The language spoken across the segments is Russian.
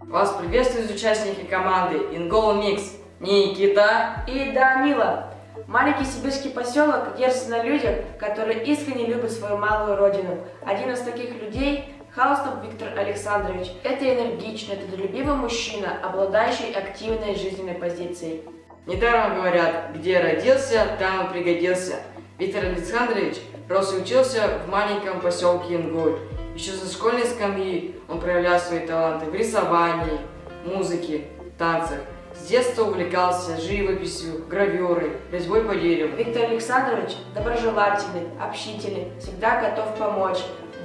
Вас приветствуют участники команды Ингол Микс, Никита и Данила. Маленький сибирский поселок держится на людях, которые искренне любят свою малую родину. Один из таких людей – Хаустов Виктор Александрович. Это энергичный, трудолюбивый мужчина, обладающий активной жизненной позицией. Недаром говорят, где родился, там и пригодился. Виктор Александрович рос и учился в маленьком поселке Ингуль. Еще со школьной скамьи он проявлял свои таланты в рисовании, музыке, танцах. С детства увлекался живописью, гравюрой, резьбой по дереву. Виктор Александрович доброжелательный, общительный, всегда готов помочь,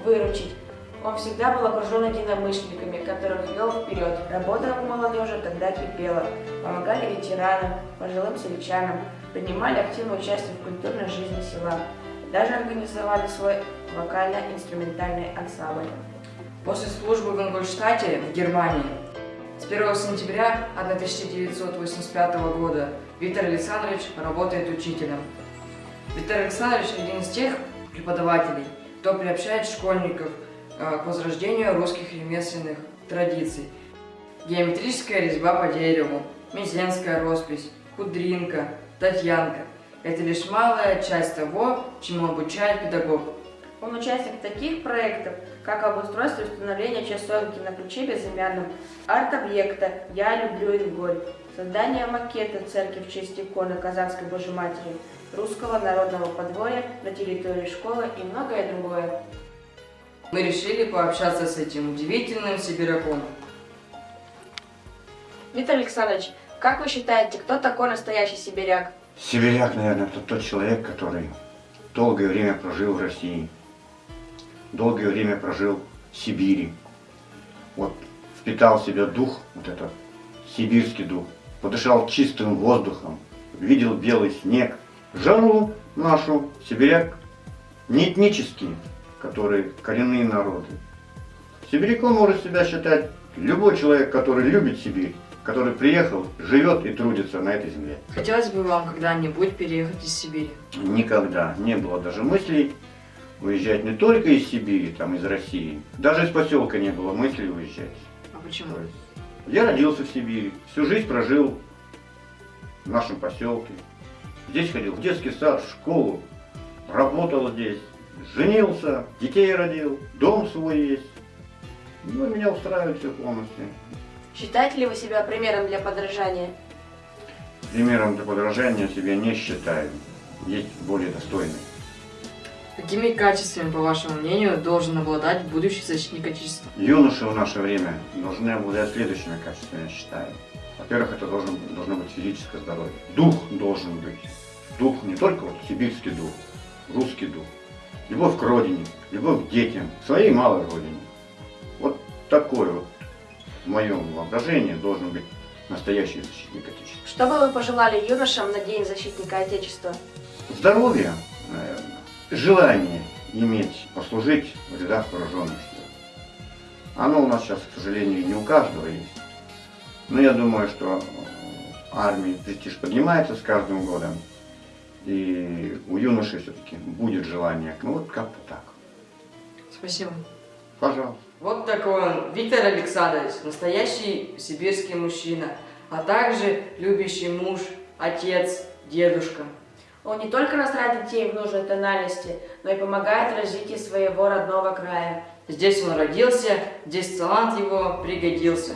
выручить. Он всегда был окружен единомышленниками, которых вел вперед. Работа в молодежи тогда кипела. Помогали ветеранам, пожилым сельчанам, принимали активное участие в культурной жизни села. Даже организовали свой вокально-инструментальный ансамбль. После службы в Ингольштате в Германии с 1 сентября 1985 года Виктор Александрович работает учителем. Виктор Александрович один из тех преподавателей, кто приобщает школьников к возрождению русских ремесленных традиций. Геометрическая резьба по дереву, мезенская роспись, кудринка, татьянка – это лишь малая часть того, чему обучает педагог. Он участник таких проектов, как обустройство и установление часовенки на ключе безымянном, арт-объекта «Я люблю Инголь», создание макета церкви в честь иконы Казанской Божьей Матери, русского народного подворья на территории школы и многое другое. Мы решили пообщаться с этим удивительным сибиряком. Виктор Александрович, как вы считаете, кто такой настоящий сибиряк? Сибиряк, наверное, это тот человек, который долгое время прожил в России, долгое время прожил в Сибири. Вот впитал в себя дух, вот этот сибирский дух, подышал чистым воздухом, видел белый снег, жару нашу, сибиряк, не этнические, которые коренные народы. Сибиряком может себя считать любой человек, который любит Сибирь, который приехал, живет и трудится на этой земле. Хотелось бы вам когда-нибудь переехать из Сибири? Никогда не было даже мыслей уезжать не только из Сибири, там из России. Даже из поселка не было мыслей уезжать. А почему? Я родился в Сибири, всю жизнь прожил в нашем поселке. Здесь ходил в детский сад, в школу, работал здесь, женился, детей родил, дом свой есть. Ну, меня устраивает все полностью. Считаете ли вы себя примером для подражания? Примером для подражания себя не считаю. Есть более достойные. Какими качествами, по вашему мнению, должен обладать будущий защитник Отечества? Юноши в наше время должны обладать следующими качествами, я считаю. Во-первых, это должен, должно быть физическое здоровье. Дух должен быть. Дух не только вот сибирский дух, русский дух. Любовь к родине, любовь к детям, к своей малой родине. Вот такой вот в моем воображении должен быть настоящий защитник Отечества. Что бы вы пожелали юношам на День защитника Отечества? Здоровье, наверное, желание иметь, послужить в рядах вооруженных сил. Оно у нас сейчас, к сожалению, не у каждого есть. Но я думаю, что армии престиж поднимается с каждым годом. И у юношей все-таки будет желание. Ну вот как-то так. Спасибо. Пожалуйста. Вот такой он, Виктор Александрович, настоящий сибирский мужчина, а также любящий муж, отец, дедушка. Он не только настраивает детей в нужной тональности, но и помогает развитию своего родного края. Здесь он родился, здесь талант его пригодился.